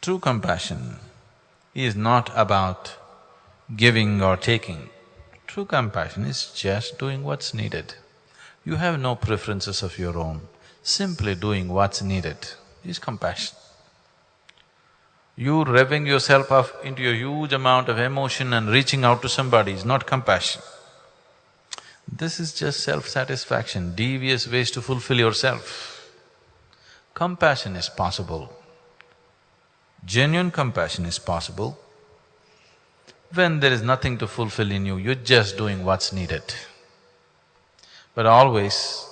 True compassion is not about giving or taking. True compassion is just doing what's needed. You have no preferences of your own, simply doing what's needed is compassion. You revving yourself up into a huge amount of emotion and reaching out to somebody is not compassion. This is just self-satisfaction, devious ways to fulfill yourself. Compassion is possible. Genuine compassion is possible when there is nothing to fulfill in you, you're just doing what's needed. But always,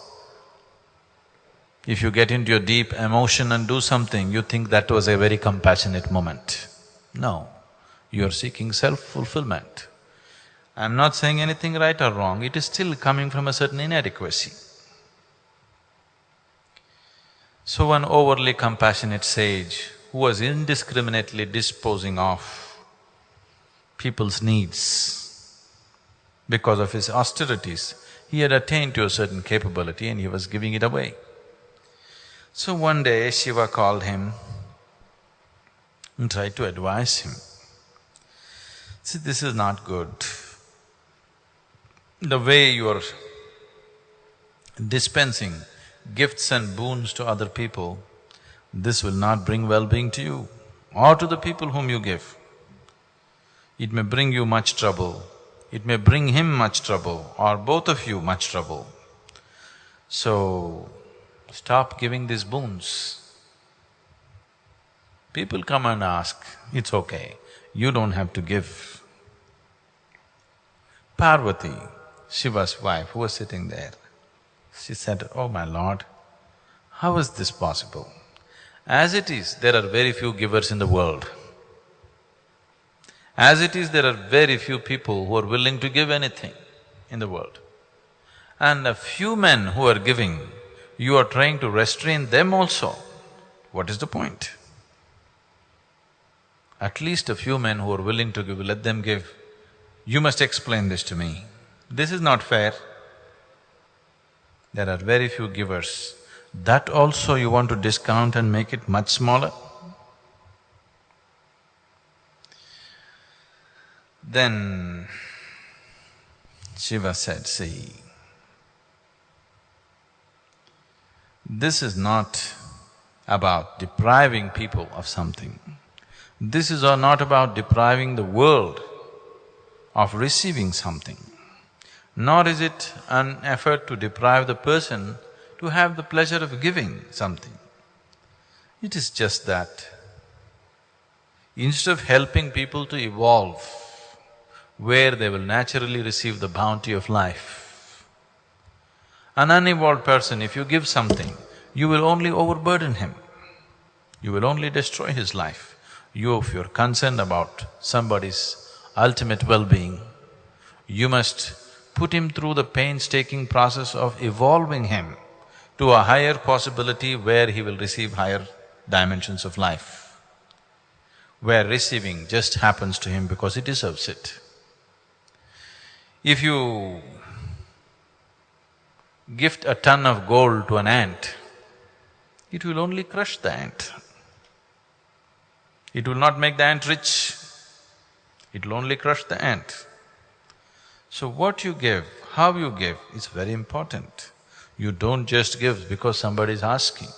if you get into your deep emotion and do something, you think that was a very compassionate moment. No, you're seeking self-fulfillment. I'm not saying anything right or wrong, it is still coming from a certain inadequacy. So an overly compassionate sage who was indiscriminately disposing of people's needs. Because of his austerities, he had attained to a certain capability and he was giving it away. So one day Shiva called him and tried to advise him. See, this is not good. The way you are dispensing gifts and boons to other people, this will not bring well-being to you or to the people whom you give. It may bring you much trouble, it may bring him much trouble or both of you much trouble. So, stop giving these boons. People come and ask, it's okay, you don't have to give. Parvati, Shiva's wife, who was sitting there, she said, Oh my lord, how is this possible? As it is, there are very few givers in the world. As it is, there are very few people who are willing to give anything in the world. And a few men who are giving, you are trying to restrain them also. What is the point? At least a few men who are willing to give, let them give. You must explain this to me. This is not fair. There are very few givers. That also you want to discount and make it much smaller? Then Shiva said, see, this is not about depriving people of something. This is not about depriving the world of receiving something, nor is it an effort to deprive the person to have the pleasure of giving something. It is just that instead of helping people to evolve, where they will naturally receive the bounty of life. An unevolved person, if you give something, you will only overburden him. You will only destroy his life. You, if you're concerned about somebody's ultimate well-being, you must put him through the painstaking process of evolving him to a higher possibility where he will receive higher dimensions of life, where receiving just happens to him because he deserves it. If you gift a ton of gold to an ant, it will only crush the ant. It will not make the ant rich, it will only crush the ant. So what you give, how you give is very important. You don't just give because somebody is asking.